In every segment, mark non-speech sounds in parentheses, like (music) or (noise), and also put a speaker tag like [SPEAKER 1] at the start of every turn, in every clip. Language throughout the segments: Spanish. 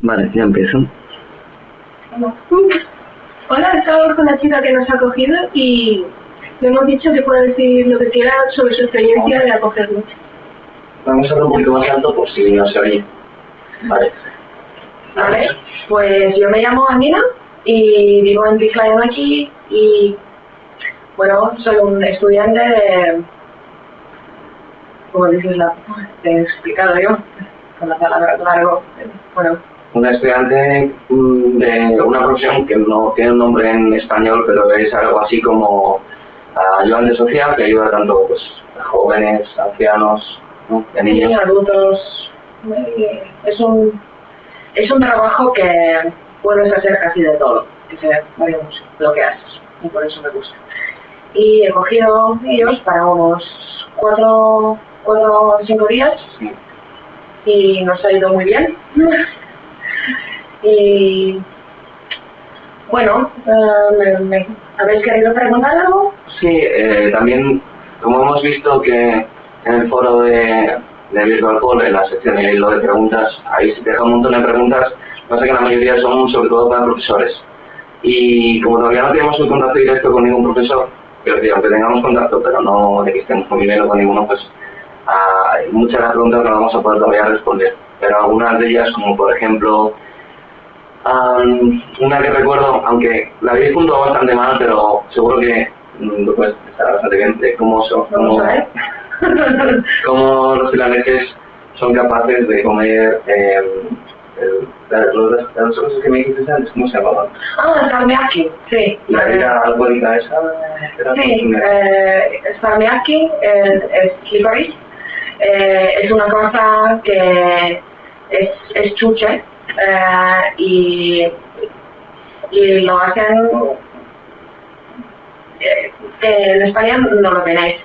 [SPEAKER 1] Vale, ya empiezo.
[SPEAKER 2] Hola, estamos con la chica que nos ha acogido y le hemos dicho que puede decir lo que quiera sobre su experiencia de acogernos.
[SPEAKER 1] Vamos a hablar un poquito más alto por si no se oye. Vale.
[SPEAKER 2] Vale, pues yo me llamo Anina y vivo en Biflayon aquí y bueno, soy un estudiante de... ¿Cómo dices la...? Te he explicado yo, con la palabra largo. Bueno,
[SPEAKER 1] Un estudiante mm, de una profesión que no tiene un nombre en español, pero es algo así como ah, ayudante social que ayuda tanto pues, a jóvenes, ancianos, ¿no? a niños.
[SPEAKER 2] niños, adultos, es un, es un trabajo que puedes hacer casi de todo, que se varía mucho lo que haces, y por eso me gusta. Y he cogido ellos para unos cuatro, cuatro o cinco días
[SPEAKER 1] Sí.
[SPEAKER 2] y nos ha ido muy bien. (laughs) Y bueno, eh, me, me- ¿habéis querido preguntar algo?
[SPEAKER 1] Sí, eh, también, como hemos visto que en el foro de, de Virtual Call, en la sección de hilo de preguntas, ahí se deja un montón de preguntas, pasa que la mayoría son sobre todo para profesores. Y como todavía no tenemos un contacto directo con ningún profesor, quiero decir, aunque tengamos contacto, pero no de que estemos conviviendo con ninguno, pues ah, hay muchas de las preguntas no vamos a poder todavía responder. Pero algunas de ellas, como por ejemplo, Am, una que recuerdo, aunque la habéis puntuado bastante mal, pero seguro que mm, lo puedes estar bastante bien, de cómo, son, cómo, cómo los finlandeses son capaces de comer eh, el- las, las- las cosas que me dijiste antes, ¿cómo se llamaban?
[SPEAKER 2] ah, salmiakki, sí.
[SPEAKER 1] La bebida alcohólica esa, era
[SPEAKER 2] Sí, eh, es, es licorice. Eh, es una cosa que es, es chuche eh, y, y lo hacen eh, en España no lo tenéis.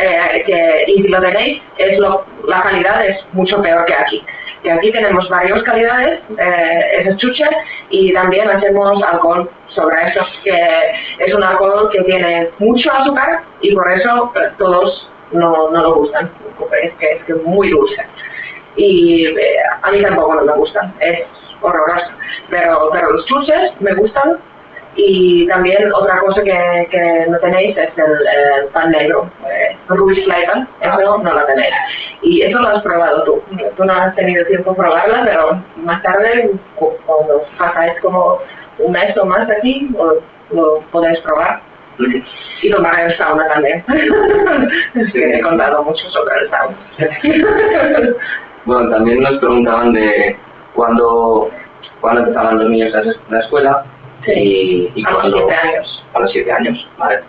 [SPEAKER 2] Eh, y si lo tenéis, es la calidad es mucho peor que aquí. Que aquí tenemos varias calidades, eh, chuche, y también hacemos alcohol sobre eso, que es un alcohol que tiene mucho azúcar y por eso eh, todos no, no lo gustan, es que es que es muy dulce. Y eh, a mí tampoco no me gustan, es horroroso. Pero, pero los chuches me gustan y también otra cosa que, que no tenéis es el, el pan negro, eh, Ruisleten, eso no lo tenéis. Y eso lo has probado tú. Tú no has tenido tiempo de probarla, pero más tarde, cu- cuando pasáis como un mes o más aquí, lo, lo podéis probar. Y tomar el sauna también. (laughs) que he contado mucho sobre el sauna. (laughs)
[SPEAKER 1] Bueno, también nos preguntaban de cuándo, cuándo empezaban los niños a la escuela y, y
[SPEAKER 2] a los
[SPEAKER 1] cuándo...
[SPEAKER 2] siete años.
[SPEAKER 1] a los siete años, ¿vale?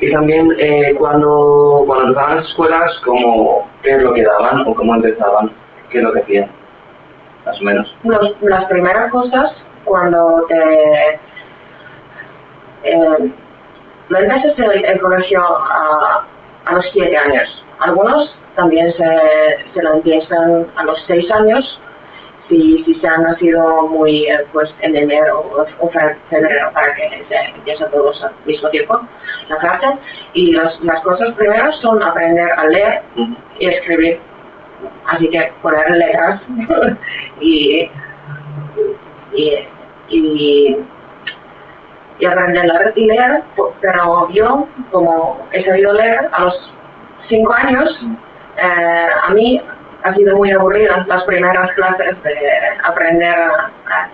[SPEAKER 1] Y también eh, cuando, cuando empezaban las escuelas, como, ¿qué es lo que daban o cómo empezaban? ¿Qué es lo que hacían? Más o menos.
[SPEAKER 2] Los- las primeras cosas cuando te eh, empiezas el, el colegio a, a los siete años. Algunos también se, se lo empiezan a los seis años si, si se han nacido muy eh, pues en enero o, o fe- febrero para que se empiecen todos al mismo tiempo la clase. Y las, las cosas primeras son aprender a leer y escribir. Así que poner letras (laughs) y, y, y, y aprender a leer, pero yo, como he sabido leer a los cinco años, eh, a mí ha sido muy aburrida las primeras clases de aprender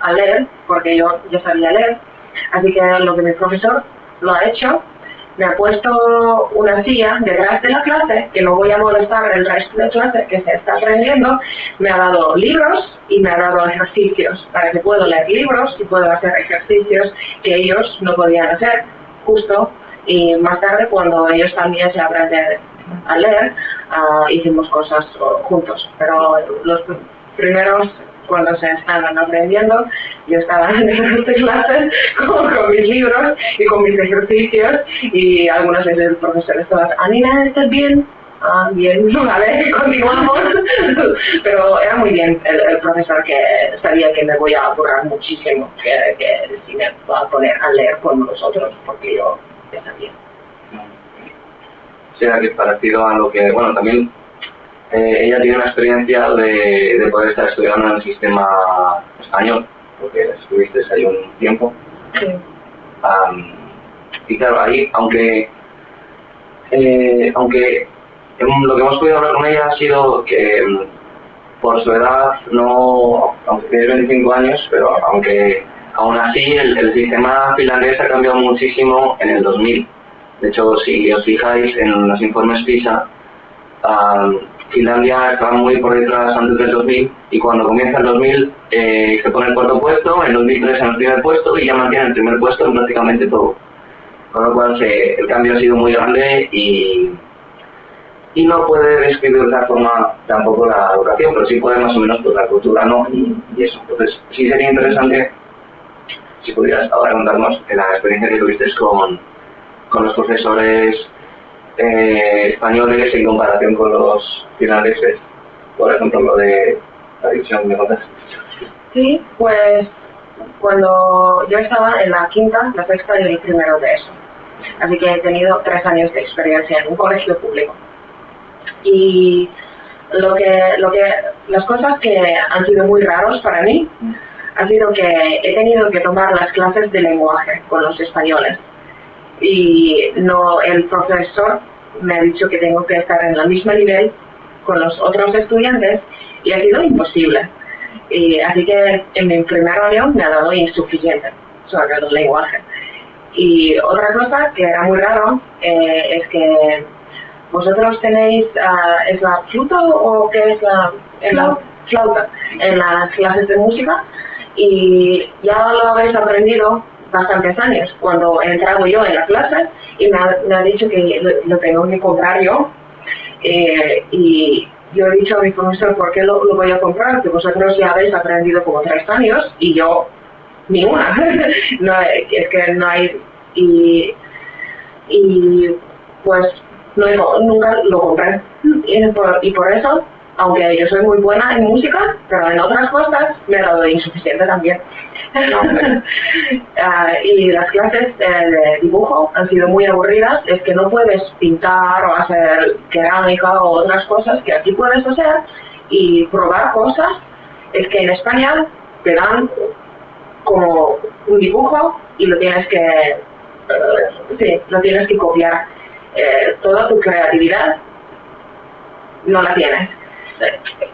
[SPEAKER 2] a, leer, porque yo ya sabía leer. Así que lo que mi profesor lo ha hecho, me ha puesto una silla detrás de la clase, que no voy a molestar el resto de la clase que se está aprendiendo, me ha dado libros y me ha dado ejercicios, para que puedo leer libros y puedo hacer ejercicios que ellos no podían hacer, justo. Y más tarde, cuando ellos también se aprenden a leer, ah, hicimos cosas oh, juntos. Pero los pr- primeros, cuando se estaban aprendiendo, yo estaba (laughs) en estas clases con, con mis libros y con mis ejercicios y algunas veces el profesor estaba, Anina, ¿estás bien? Ah, bien, (laughs) vale, continuamos. (laughs) Pero era muy bien el, el profesor que sabía que me voy a apurar muchísimo, que, que si me va a poner a leer con nosotros, porque yo ya sabía.
[SPEAKER 1] Sea, que es parecido a lo que, bueno, también eh, ella tiene una experiencia de, de, poder estar estudiando en el sistema español, porque estuviste ahí un tiempo.
[SPEAKER 2] Sí.
[SPEAKER 1] Um, y claro, ahí, aunque, eh, aunque lo que hemos podido hablar con ella ha sido que por su edad, no, aunque tiene 25 años, pero aunque aún así el, el sistema finlandés ha cambiado muchísimo en el 2000. De hecho, si os fijáis en los informes PISA, um, Finlandia estaba muy por detrás antes del 2000 y cuando comienza el 2000 eh, se pone el cuarto puesto, en 2003 en el primer puesto y ya mantiene el primer puesto en prácticamente todo. Con lo cual el cambio ha sido muy grande y, y no puede describir de otra forma tampoco la educación, pero sí puede más o menos pues, la cultura, ¿no? Y, y, eso. Entonces sí sería interesante si pudieras ahora contarnos la experiencia que tuviste con, con los profesores eh, españoles en comparación con los finlandeses, por ejemplo, lo de la división de notas.
[SPEAKER 2] Sí, pues cuando yo estaba en la quinta, la sexta y el primero de eso. Así que he tenido tres años de experiencia en un colegio público. Y lo que, lo que, las cosas que han sido muy raros para mí ha sido que he tenido que tomar las clases de lenguaje con los españoles. Y no, el profesor me ha dicho que tengo que estar en el mismo nivel con los otros estudiantes y ha sido imposible. Y, así que en mi primer reunión me ha dado insuficiente sobre el lenguaje. Y otra cosa que era muy raro eh, es que vosotros tenéis, uh, ¿es la flauta o qué es la, en la flauta en las clases de música? Y ya lo habéis aprendido bastantes años, cuando he entrado yo en la clase y me ha, me ha dicho que lo, tengo que comprar yo. Eh, y yo he dicho a mi profesor, ¿por qué lo, lo, voy a comprar? Que vosotros ya habéis aprendido como tres años y yo ni una. (laughs) no, es que no hay... Y, y pues no, nunca lo compré. Y por, y por eso aunque yo soy muy buena en música, pero en otras cosas me he dado insuficiente también. uh, (laughs) y las clases de, de, dibujo han sido muy aburridas, es que no puedes pintar o hacer cerámica o otras cosas que aquí puedes hacer y probar cosas, es que en España te dan como un dibujo y lo tienes que, uh, sí, lo tienes que copiar. Eh, toda tu creatividad no la tienes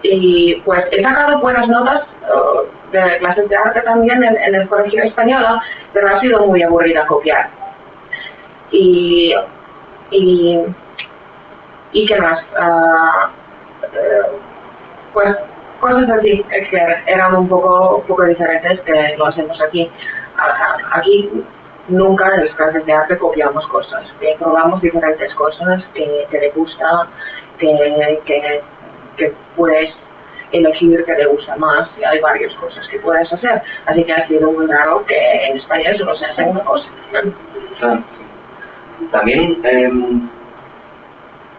[SPEAKER 2] y pues he sacado buenas notas uh, de clases de arte también en, el colegio español, pero ha sido muy aburrida copiar. Y, y, y qué más, uh, uh, pues cosas así que eran un poco, poco diferentes que lo hacemos aquí. Aquí nunca en las clases de arte copiamos cosas, que probamos diferentes cosas que, que le gusta, que, que que puedes elegir que te gusta más y hay varias cosas que puedes hacer. Así que ha sido muy raro que en España solo se hace una cosa.
[SPEAKER 1] También, eh,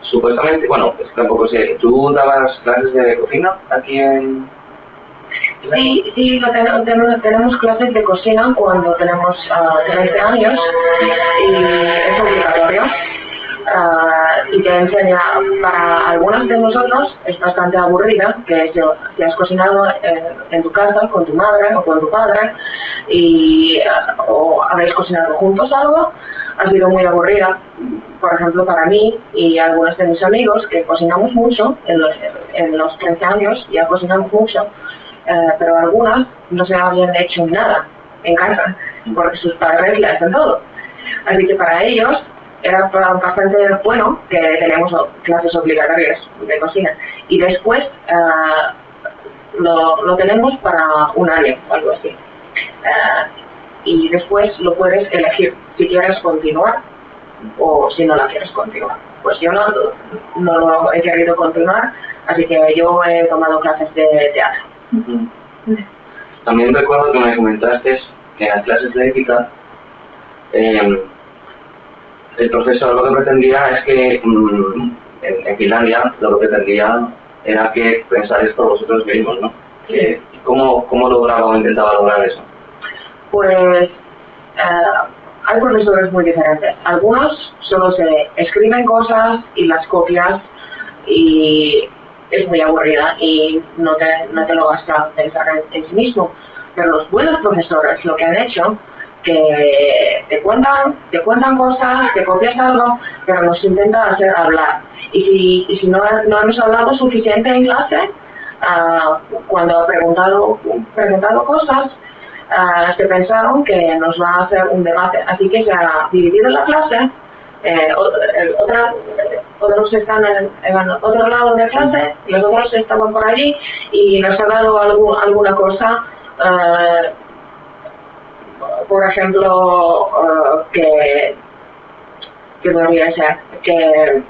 [SPEAKER 1] supuestamente, bueno, pues tampoco sé, ¿tú dabas clases de cocina aquí en...?
[SPEAKER 2] Sí, sí, tenemos, tenemos clases de cocina cuando tenemos uh, 13 años y es obligatorio. Uh, y te enseña, para algunos de nosotros es bastante aburrida, que si has cocinado en, tu casa con tu madre o con tu padre y uh, o habéis cocinado juntos algo, ha sido muy aburrida. Por ejemplo, para mí y algunos de mis amigos que cocinamos mucho, en los, en los 13 años ya cocinamos mucho, uh, pero algunas no se habían hecho nada en casa, porque sus padres le hacen todo. Así que para ellos era bastante bueno que teníamos clases obligatorias de cocina. Y después uh, lo, lo, tenemos para un año o algo así. Uh, y después lo puedes elegir si quieres continuar o si no la quieres continuar. Pues yo no, no lo he querido continuar así que yo he tomado clases de teatro.
[SPEAKER 1] También recuerdo que me comentaste que las clases de ética eh, el profesor lo que pretendía es que mmm, en, en, Finlandia lo que pretendía era que pensáis por vosotros mismos, ¿no? ¿cómo, ¿Cómo lograba o intentaba lograr eso?
[SPEAKER 2] Pues uh, hay profesores muy diferentes. Algunos solo se escriben cosas y las copias y es muy aburrida y no te, no te lo vas pensar en, en sí mismo. Pero los buenos profesores lo que han hecho que te cuentan, te cuentan cosas, te copias algo, pero nos intentan hacer hablar. Y si, no, hemos hablado suficiente en clase, ah, cuando ha preguntado, preguntado cosas, ah, se pensaron que nos va a hacer un debate. Así que se ha dividido la clase, eh, otros están en, otro lado de la clase, los otros estaban por allí y nos ha dado alguna cosa ah, por ejemplo, eh, que, que podría ser que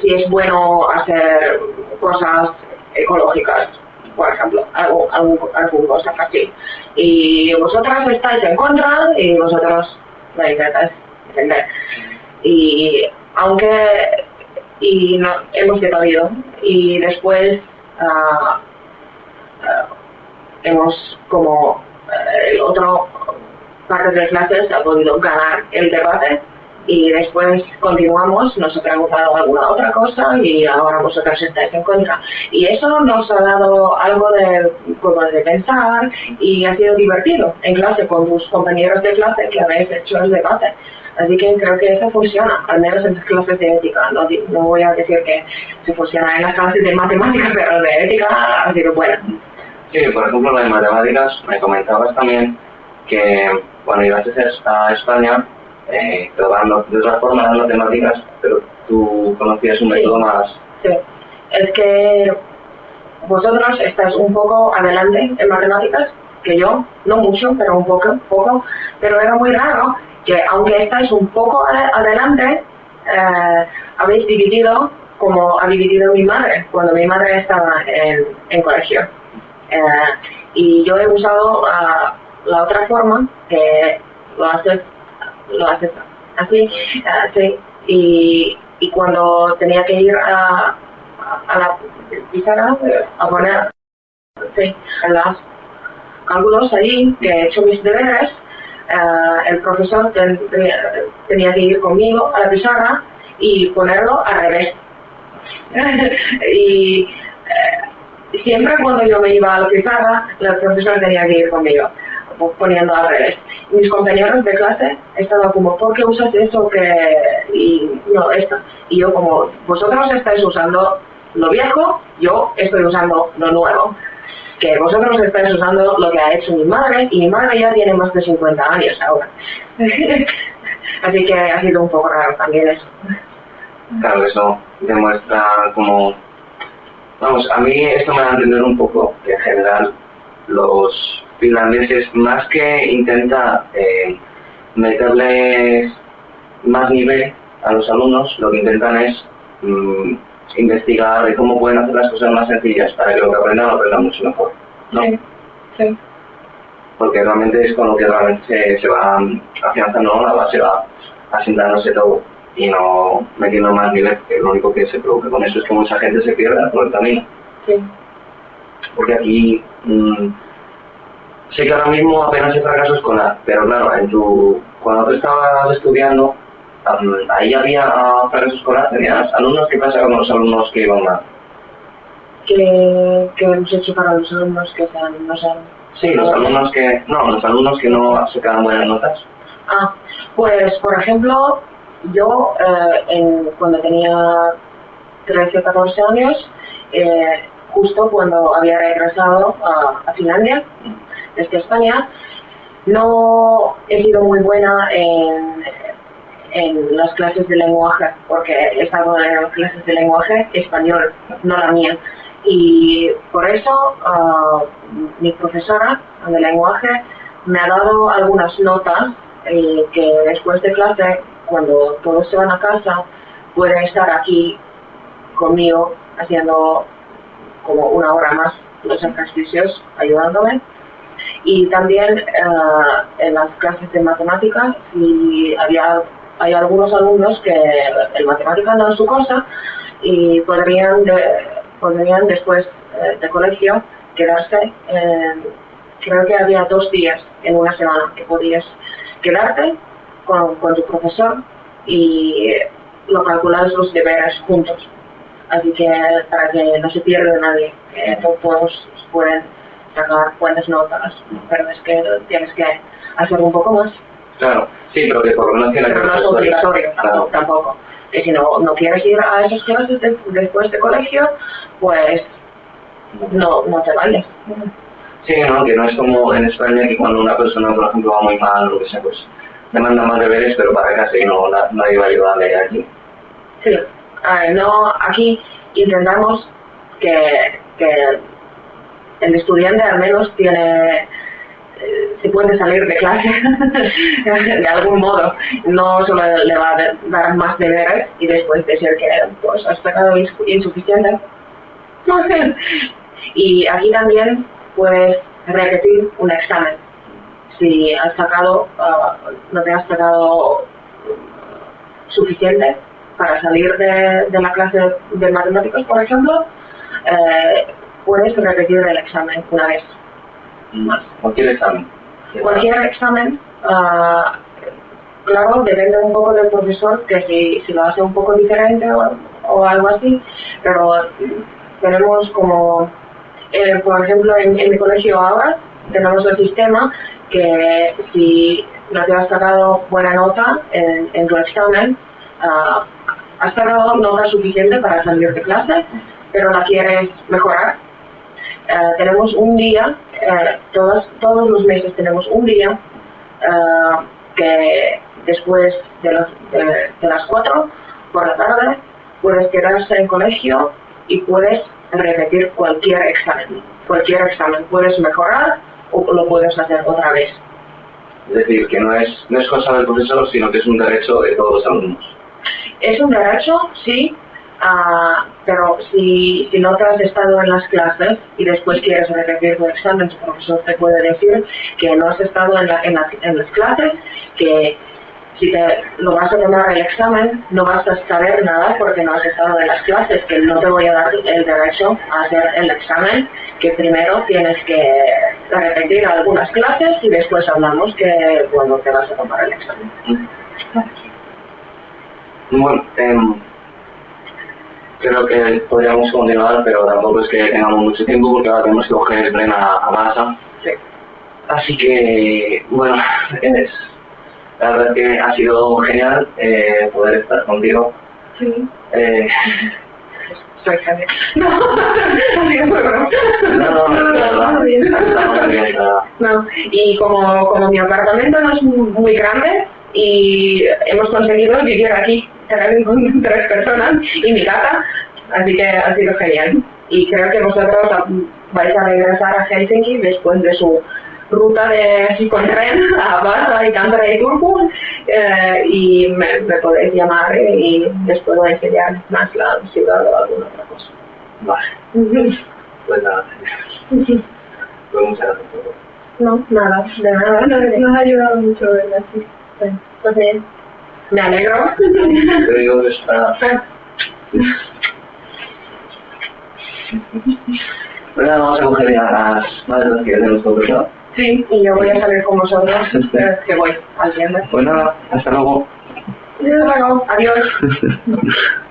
[SPEAKER 2] si es bueno hacer cosas ecológicas, por ejemplo, algo, algo, algún cosa así. Y vosotras estáis en contra y vosotros la intentáis defender. Y aunque y no, hemos debatido y después ah, hemos como eh, el otro parte de clases ha podido ganar el debate y después continuamos, nos ha preguntado alguna otra cosa y ahora vosotros estáis en contra. Y eso nos ha dado algo de, como de pensar y ha sido divertido en clase con tus compañeros de clase que habéis hecho el debate. Así que creo que eso funciona, al menos en las clases de ética. No, voy a decir que se funciona en las clases de matemáticas, pero de ética ha sido buena.
[SPEAKER 1] Sí, por ejemplo, lo de matemáticas, me comentabas también que cuando ibas a España, eh, de otra forma las matemáticas, pero tú conocías un
[SPEAKER 2] Sí.
[SPEAKER 1] método más...
[SPEAKER 2] Sí, es que vosotros estáis un poco adelante en matemáticas que yo, no mucho, pero un poco, poco, pero era muy raro que aunque estáis un poco ade- adelante, eh, habéis dividido como ha dividido mi madre cuando mi madre estaba en, en colegio. Eh, y yo he usado ah, la otra forma que lo haces, lo haces así, ah, sí, y, y cuando tenía que ir a, a la pizarra a poner sí, las cálculos allí, que he hecho mis deberes, eh, el profesor ten- tenía, tenía que ir conmigo a la pizarra y ponerlo al revés. (laughs) y siempre cuando yo me iba a la pizarra, el profesor tenía que ir conmigo, po- poniendo al revés. Mis compañeros de clase estaban como, ¿por qué usas eso que...? Y no, esto. Y yo como, vosotros estáis usando lo viejo, yo estoy usando lo nuevo. Que vosotros estáis usando lo que ha hecho mi madre, y mi madre ya tiene más de 50 años ahora. (laughs) Así que ha sido un poco raro también eso.
[SPEAKER 1] Claro, eso demuestra como... Vamos, a mí esto me da a entender un poco que en general los finlandeses, más que intenta eh, meterles más nivel a los alumnos, lo que intentan es mm, investigar de cómo pueden hacer las cosas más sencillas para que lo que aprendan lo aprendan mucho mejor. ¿no?
[SPEAKER 2] Sí, sí.
[SPEAKER 1] Porque realmente es con lo que realmente se, se va afianzando la base, va asentándose todo y no metiendo más nivel, que lo único que se provoca con eso es que mucha gente se pierda por el camino.
[SPEAKER 2] sí.
[SPEAKER 1] Porque aquí mm, sé que ahora mismo apenas hay fracaso escolar, pero claro, en tu, cuando tú estabas estudiando, ahí había ah, fracaso escolar, tenías alumnos, ¿qué pasa con los alumnos que iban mal?
[SPEAKER 2] que, que hemos hecho para los alumnos que sean, no sean...
[SPEAKER 1] Sí, los alumnos que, no, los alumnos que no sacaban buenas notas.
[SPEAKER 2] Ah, pues por ejemplo, yo eh, cuando tenía 13 o 14 años, eh, justo cuando había regresado a, Finlandia, desde España, no he sido muy buena en, las clases de lenguaje, porque estaba en las clases de lenguaje español, no la mía. Y por eso ah, mi profesora de lenguaje me ha dado algunas notas eh, que después de clase, cuando todos se van a casa, pueden estar aquí conmigo haciendo como una hora más los ejercicios, ayudándome. Y también eh, en las clases de matemáticas, si había, hay algunos alumnos que el matemática no es su cosa y podrían, podrían después eh, de colegio quedarse, creo que había dos días en una semana que podías quedarte con, con tu profesor y lo calculamos los deberes juntos. Así que para que no se pierda nadie, que todos pueden sacar buenas notas, pero es que tienes que hacer un poco más.
[SPEAKER 1] Claro, sí, pero que por lo menos tiene
[SPEAKER 2] Pero no es obligatorio tampoco, tampoco. Que si no, no quieres ir a esas clases de- después de colegio, pues no, no te vayas.
[SPEAKER 1] Sí, ¿no? Que no es como en España que cuando una persona, por ejemplo, va muy mal o lo que sea, pues mandan más deberes, pero para casa no, na- nadie va a ayudarle aquí.
[SPEAKER 2] Sí, Ah, no, aquí intentamos que, el estudiante al menos tiene, eh, se puede salir de clase (laughs) de algún modo, no solo le va a dar más deberes y después decir que pues has ins- insuficiente. (laughs) y aquí también puedes repetir un examen. Si has sacado, ah, no te has sacado suficiente para salir de, de la clase de matemáticos, por ejemplo, eh, puedes repetir el examen una vez más.
[SPEAKER 1] Cualquier examen.
[SPEAKER 2] Cualquier examen, ah, claro, depende un poco del profesor, que si, si lo hace un poco diferente o, o algo así, pero tenemos como, eh, por ejemplo, en, en mi colegio ahora, tenemos el sistema que si no te has sacado buena nota en, en tu examen, ah, has sacado nota suficiente para salir de clase, pero la quieres mejorar, eh, tenemos un día, eh, todos, todos los meses tenemos un día eh, que después de, de, de las 4 por la tarde puedes quedarse en colegio y puedes repetir cualquier examen. Cualquier examen puedes mejorar o lo puedes hacer otra vez.
[SPEAKER 1] Es decir, que no es, no es cosa del profesor, sino que es un derecho de todos los alumnos.
[SPEAKER 2] Es un derecho, sí, ah, pero si, si no te has estado en las clases y después quieres repetir tu examen, tu profesor te puede decir que no has estado en, la- en la- en las clases, que si te lo vas a tomar el examen no vas a saber nada porque no has estado en las clases, que no te voy a dar el derecho a hacer el examen, que primero tienes que repetir algunas clases y después hablamos que cuando te vas a tomar el examen.
[SPEAKER 1] Bueno, em, creo que podríamos continuar, pero tampoco es que tengamos mucho tiempo porque ahora tenemos que coger el tren a, a masa.
[SPEAKER 2] Sí.
[SPEAKER 1] Así que, bueno, es, la verdad es que ha sido genial eh, poder estar contigo.
[SPEAKER 2] Sí.
[SPEAKER 1] Eh,
[SPEAKER 2] No, y como, como mi apartamento no es muy grande y hemos conseguido vivir aquí con tres personas y mi gata, así que ha sido genial. Y creo que vosotros vais a regresar a Helsinki después de su ruta de con tren (laughs) a Vasa y Tampere y Turku eh, y me, me podéis llamar y les puedo enseñar más la ciudad o alguna otra cosa.
[SPEAKER 1] Vale, pues nada, pues muchas gracias por todo.
[SPEAKER 2] No, nada, de nada. Nos ha ayudado mucho, ¿verdad? Sí. Pues bien. Me alegro.
[SPEAKER 1] Te digo que está... Bueno, vamos a coger ya las maletas que tenemos ¿no?
[SPEAKER 2] Sí, y yo voy a salir con vosotros, eh, que voy al viernes.
[SPEAKER 1] Pues nada, hasta luego.
[SPEAKER 2] Luego, adiós. (laughs)